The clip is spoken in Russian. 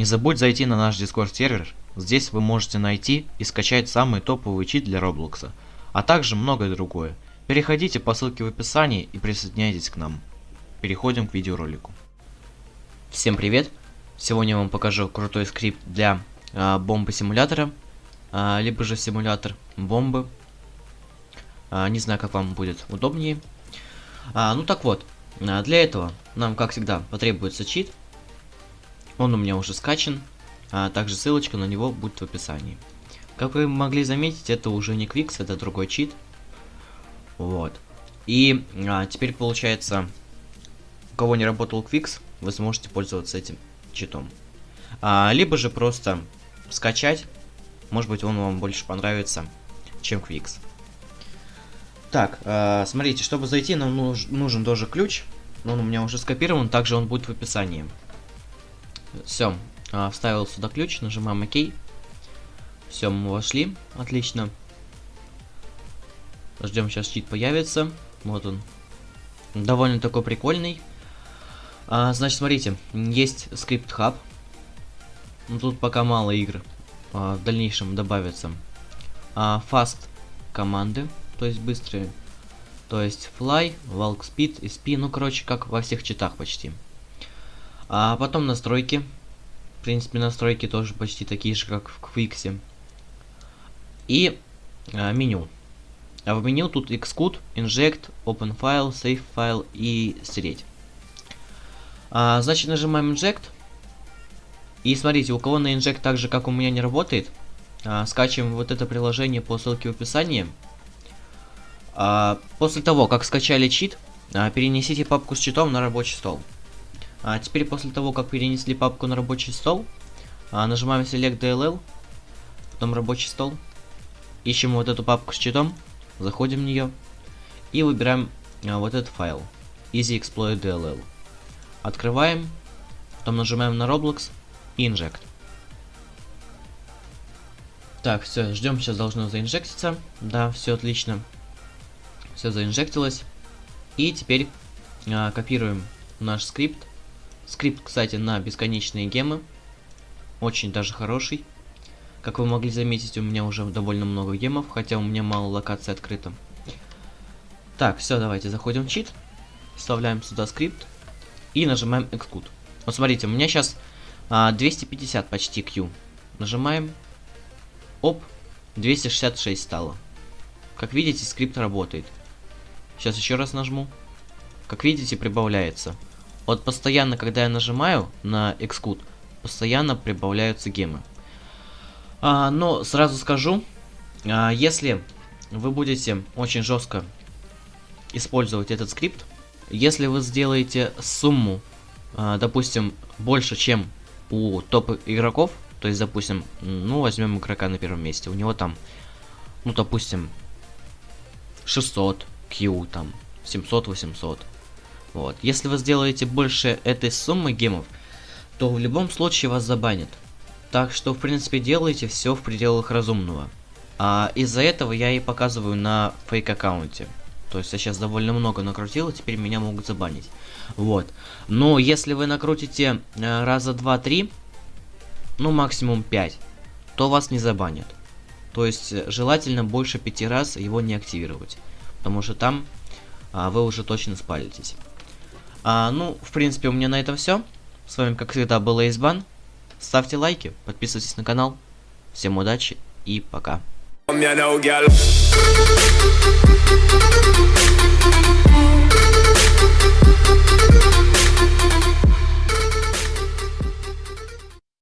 Не забудь зайти на наш Discord сервер, здесь вы можете найти и скачать самый топовый чит для Роблокса, а также многое другое. Переходите по ссылке в описании и присоединяйтесь к нам. Переходим к видеоролику. Всем привет! Сегодня я вам покажу крутой скрипт для а, бомбы симулятора, а, либо же симулятор бомбы. А, не знаю, как вам будет удобнее. А, ну так вот, для этого нам, как всегда, потребуется чит. Он у меня уже скачан, а также ссылочка на него будет в описании. Как вы могли заметить, это уже не Quix, это другой чит. Вот. И а, теперь получается, у кого не работал Quix, вы сможете пользоваться этим читом. А, либо же просто скачать, может быть он вам больше понравится, чем Quix. Так, э, смотрите, чтобы зайти, нам нуж нужен тоже ключ. Он у меня уже скопирован, также он будет в описании. Все, э, вставил сюда ключ, нажимаем ОК. Все, мы вошли, отлично. Ждем, сейчас чит появится. Вот он. Довольно такой прикольный. А, значит, смотрите, есть скрипт хаб. Ну, тут пока мало игр. А, в дальнейшем добавятся. А, fast команды то есть быстрые. То есть fly, walk speed, sp, ну короче, как во всех читах почти. А потом настройки. В принципе, настройки тоже почти такие же, как в Quix. И а, меню. А в меню тут Xcode, Inject, Open File, Save File и стереть. А, значит, нажимаем Inject. И смотрите, у кого на Inject так же, как у меня не работает, а, скачиваем вот это приложение по ссылке в описании. А, после того, как скачали чит, а, перенесите папку с читом на рабочий стол. А теперь после того, как перенесли папку на рабочий стол, а, нажимаем Select DLL, потом рабочий стол, ищем вот эту папку с читом, заходим в нее и выбираем а, вот этот файл, Easy Exploit DLL. Открываем, потом нажимаем на Roblox и Inject. Так, все, ждем, сейчас должно заинжектиться. Да, все отлично все заинжектилось. И теперь а, копируем наш скрипт. Скрипт, кстати, на бесконечные гемы. Очень даже хороший. Как вы могли заметить, у меня уже довольно много гемов, хотя у меня мало локаций открыто. Так, все, давайте заходим в чит. Вставляем сюда скрипт. И нажимаем Xcode. Вот смотрите, у меня сейчас а, 250 почти Q. Нажимаем. Оп, 266 стало. Как видите, скрипт работает. Сейчас еще раз нажму. Как видите, прибавляется. Вот постоянно, когда я нажимаю на Xcode, постоянно прибавляются гемы. А, но сразу скажу, а, если вы будете очень жестко использовать этот скрипт, если вы сделаете сумму, а, допустим, больше, чем у топ игроков, то есть, допустим, ну, возьмем игрока на первом месте, у него там, ну, допустим, 600, Q там 700-800. Вот. Если вы сделаете больше этой суммы гемов, то в любом случае вас забанят. Так что, в принципе, делайте все в пределах разумного. А из-за этого я и показываю на фейк-аккаунте. То есть я сейчас довольно много накрутил, и теперь меня могут забанить. Вот. Но если вы накрутите э, раза 2-3, ну максимум 5, то вас не забанят. То есть э, желательно больше 5 раз его не активировать потому что там а, вы уже точно спалитесь. А, ну, в принципе, у меня на этом все. С вами, как всегда, был Эйсбан. Ставьте лайки, подписывайтесь на канал. Всем удачи и пока.